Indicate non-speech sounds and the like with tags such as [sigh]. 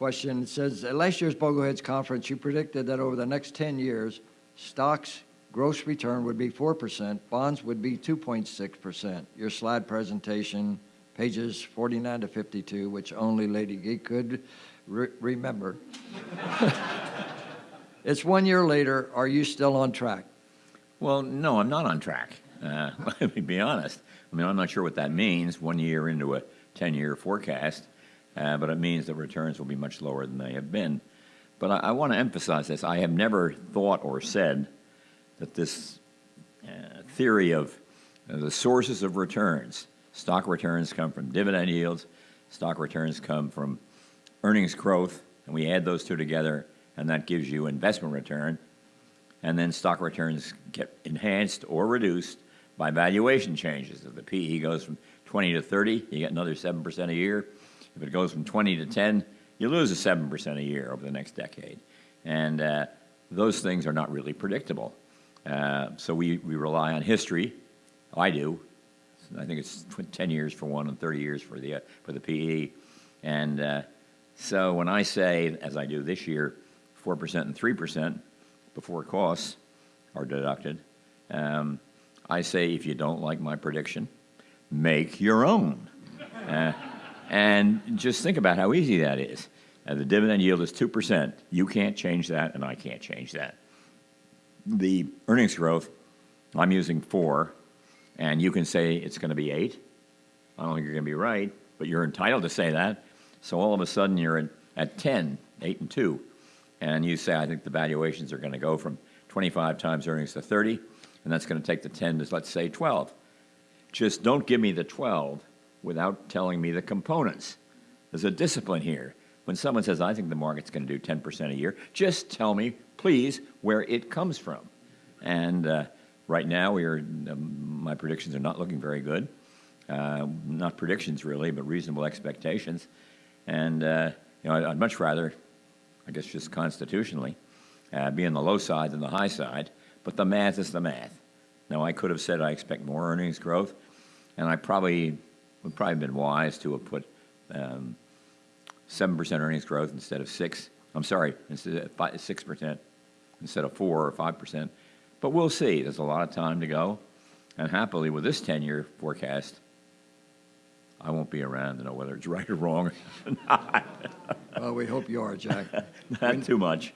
question. It says, at last year's Bogleheads Conference, you predicted that over the next 10 years, stocks gross return would be 4%, bonds would be 2.6%. Your slide presentation, pages 49 to 52, which only Lady Geek could re- remember. [laughs] it's one year later. Are you still on track? Well, no, I'm not on track. Uh, [laughs] let me be honest. I mean, I'm not sure what that means one year into a 10 year forecast, but it means that returns will be much lower than they have been. But I, I want to emphasize this. I have never thought or said that this uh, theory of uh, the sources of returns, stock returns come from dividend yields, stock returns come from earnings growth, and we add those two together, and that gives you investment return. And then stock returns get enhanced or reduced by valuation changes. If the PE goes from 20 to 30, you get another 7% a year. If it goes from 20 to 10, you lose a 7% a year over the next decade. And uh, those things are not really predictable. Uh, so we, we rely on history. I do. I think it's 10 years for one and 30 years for the, uh, for the PE. And uh, so when I say, as I do this year, 4% and 3% before costs are deducted, um, I say if you don't like my prediction, make your own. And just think about how easy that is. Uh, the dividend yield is 2%. You can't change that, and I can't change that. The earnings growth, I'm using 4, and you can say it's going to be 8. I don't think you're going to be right, but you're entitled to say that. So all of a sudden you're at, at 10, 8 and 2, and you say, I think the valuations are going to go from 25 times earnings to 30, and that's going to take the 10 to, let's say, 12. Just don't give me the 12 without telling me the components. There's a discipline here. When someone says, I think the market's going to do 10% a year, just tell me, please, where it comes from. And uh, right now, we are, um, my predictions are not looking very good. Uh, not predictions, really, but reasonable expectations. And uh, you know, I'd, much rather, I guess, just constitutionally, uh, be on the low side than the high side. But the math is the math. Now, I could have said I expect more earnings growth, and I probably would probably have been wise to have put um, 7% earnings growth instead of 6. I'm sorry, instead of 6% instead of 4 or 5%. But we'll see. There's a lot of time to go. And happily, with this 10 year forecast, I won't be around to know whether it's right or wrong or [laughs] not. well, we hope you are, Jack. [laughs] not too much.